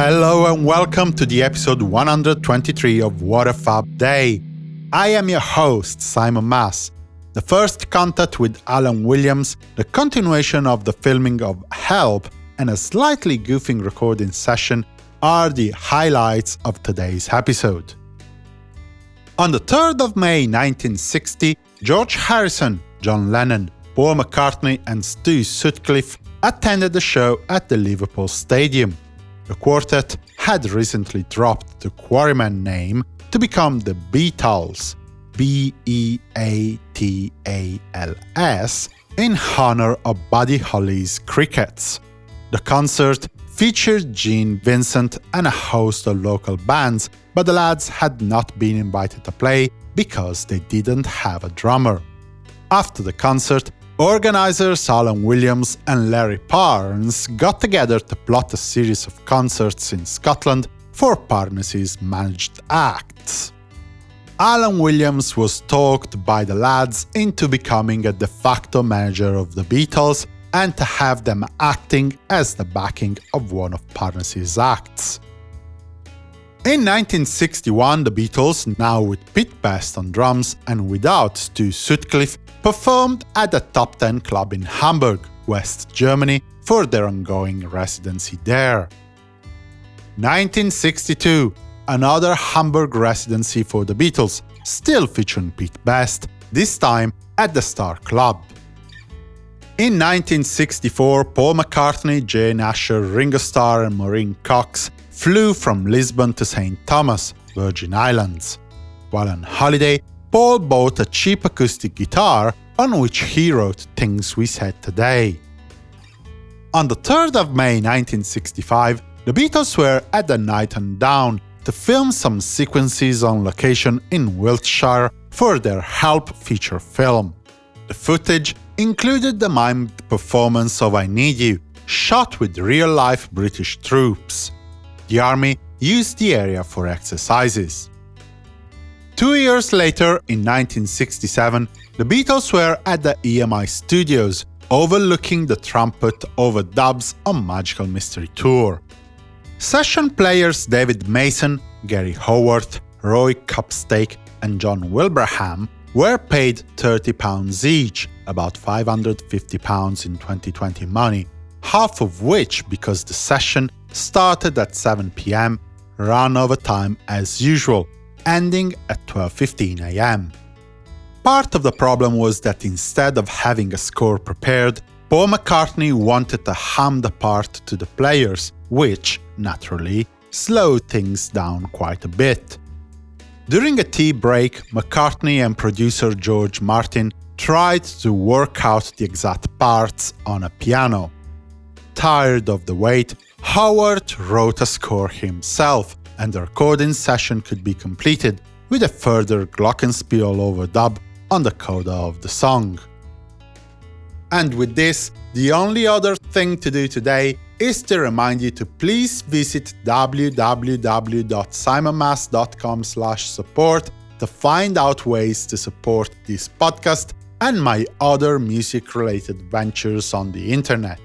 Hello and welcome to the episode 123 of What a Fab Day. I am your host, Simon Mas. The first contact with Alan Williams, the continuation of the filming of Help, and a slightly goofing recording session are the highlights of today's episode. On the 3rd of May 1960, George Harrison, John Lennon, Paul McCartney and Stu Sutcliffe attended the show at the Liverpool Stadium. The quartet had recently dropped the Quarrymen name to become the Beatles, B-E-A-T-A-L-S, in honor of Buddy Holly's Crickets. The concert featured Gene Vincent and a host of local bands, but the lads had not been invited to play because they didn't have a drummer. After the concert, Organizers Alan Williams and Larry Parnes got together to plot a series of concerts in Scotland for Parnes's managed acts. Alan Williams was talked by the lads into becoming a de facto manager of the Beatles and to have them acting as the backing of one of Parnes's acts. In 1961, the Beatles, now with Pete Best on drums and without Stu Sutcliffe, performed at the Top 10 Club in Hamburg, West Germany, for their ongoing residency there. 1962 Another Hamburg residency for the Beatles, still featuring Pete Best, this time at the Star Club. In 1964, Paul McCartney, Jane Asher, Ringo Starr and Maureen Cox flew from Lisbon to St. Thomas, Virgin Islands. While on holiday, Paul bought a cheap acoustic guitar on which he wrote Things We Said Today. On the 3rd of May 1965, the Beatles were at the Knighton Down to film some sequences on location in Wiltshire for their Help feature film. The footage included the mimed performance of I Need You, shot with real-life British troops. The army used the area for exercises. Two years later, in 1967, the Beatles were at the EMI studios, overlooking the trumpet overdubs on Magical Mystery Tour. Session players David Mason, Gary Howarth, Roy Copestake and John Wilbraham were paid £30 each, about £550 in 2020 money, half of which because the session started at 7pm, ran over time as usual, ending at 12.15 am. Part of the problem was that instead of having a score prepared, Paul McCartney wanted to hum the part to the players, which, naturally, slowed things down quite a bit. During a tea break, McCartney and producer George Martin tried to work out the exact parts on a piano. Tired of the wait, Howarth wrote a score himself, and the recording session could be completed with a further glockenspiel overdub on the coda of the song. And with this, the only other thing to do today is to remind you to please visit www.simonmas.com support to find out ways to support this podcast and my other music-related ventures on the internet.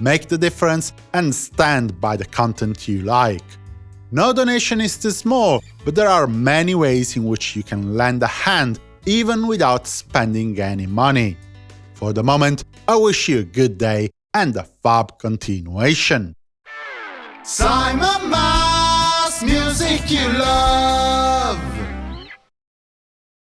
Make the difference and stand by the content you like. No donation is too small, but there are many ways in which you can lend a hand even without spending any money. For the moment, I wish you a good day and a fab continuation. Simon Mas, music you love.